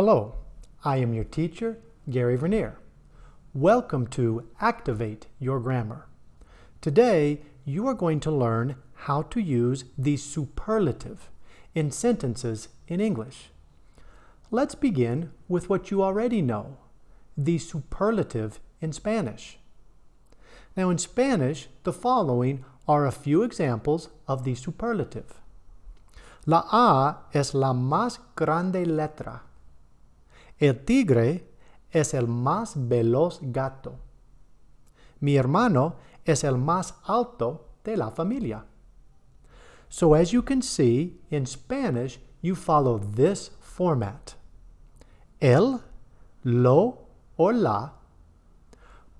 Hello, I am your teacher, Gary Vernier. Welcome to Activate Your Grammar. Today, you are going to learn how to use the superlative in sentences in English. Let's begin with what you already know, the superlative in Spanish. Now in Spanish, the following are a few examples of the superlative. La A es la más grande letra. El tigre es el más veloz gato. Mi hermano es el más alto de la familia. So as you can see, in Spanish, you follow this format. El, lo, or la,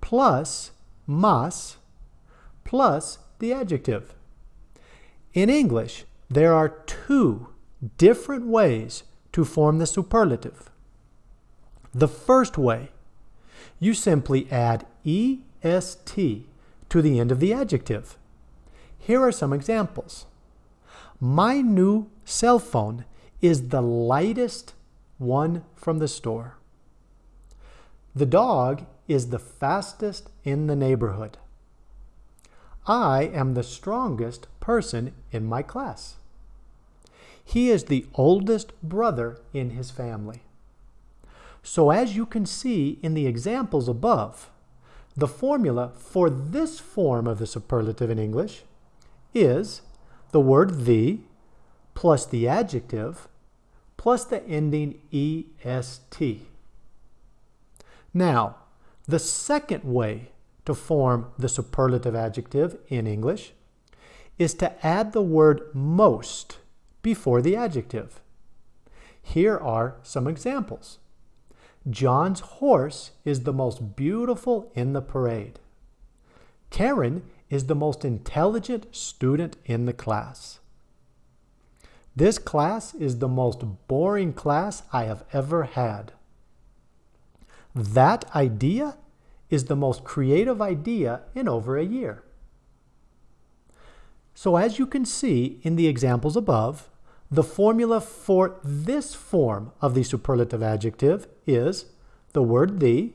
plus más, plus the adjective. In English, there are two different ways to form the superlative. The first way, you simply add EST to the end of the adjective. Here are some examples. My new cell phone is the lightest one from the store. The dog is the fastest in the neighborhood. I am the strongest person in my class. He is the oldest brother in his family. So as you can see in the examples above, the formula for this form of the superlative in English is the word the plus the adjective plus the ending est. Now, the second way to form the superlative adjective in English is to add the word most before the adjective. Here are some examples. John's horse is the most beautiful in the parade. Karen is the most intelligent student in the class. This class is the most boring class I have ever had. That idea is the most creative idea in over a year. So as you can see in the examples above, the formula for this form of the superlative adjective is the word the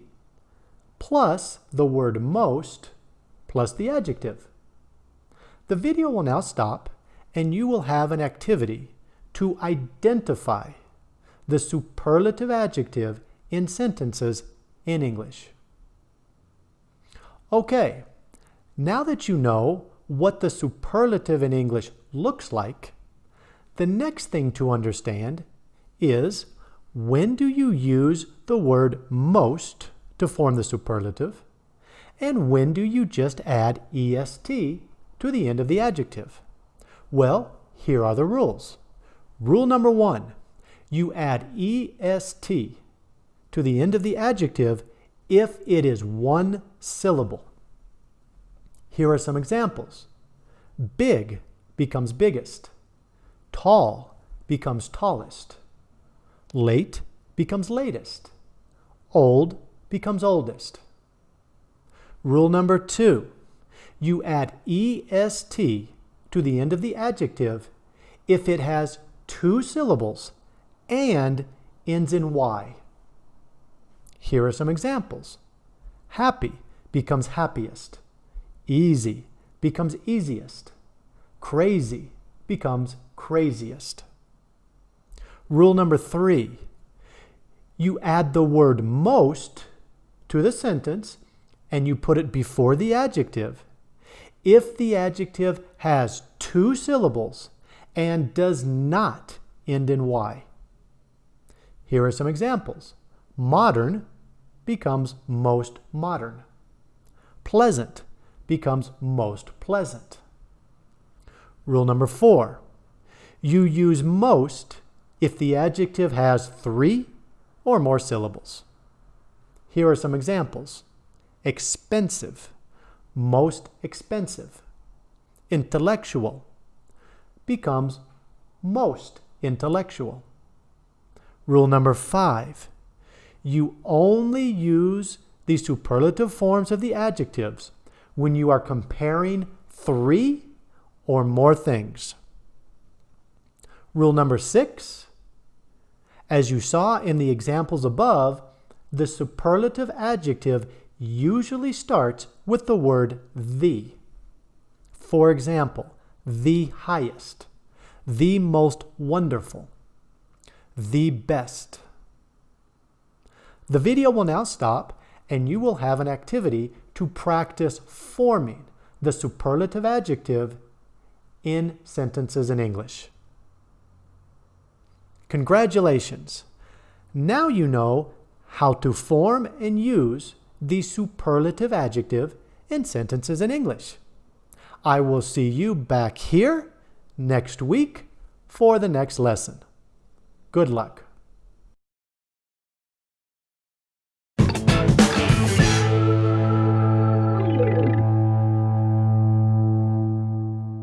plus the word most plus the adjective. The video will now stop and you will have an activity to identify the superlative adjective in sentences in English. Okay, now that you know what the superlative in English looks like, the next thing to understand is when do you use the word most to form the superlative and when do you just add est to the end of the adjective? Well, here are the rules. Rule number one, you add est to the end of the adjective if it is one syllable. Here are some examples. Big becomes biggest. Tall becomes tallest. Late becomes latest. Old becomes oldest. Rule number two, you add est to the end of the adjective if it has two syllables and ends in y. Here are some examples. Happy becomes happiest. Easy becomes easiest. Crazy becomes craziest. Rule number three, you add the word most to the sentence and you put it before the adjective if the adjective has two syllables and does not end in y. Here are some examples. Modern becomes most modern. Pleasant becomes most pleasant. Rule number four, you use most if the adjective has three or more syllables. Here are some examples. Expensive, most expensive. Intellectual becomes most intellectual. Rule number five, you only use the superlative forms of the adjectives when you are comparing three or more things. Rule number six, As you saw in the examples above, the superlative adjective usually starts with the word the. For example, the highest, the most wonderful, the best. The video will now stop and you will have an activity to practice forming the superlative adjective in sentences in English. Congratulations! Now you know how to form and use the superlative adjective in sentences in English. I will see you back here next week for the next lesson. Good luck.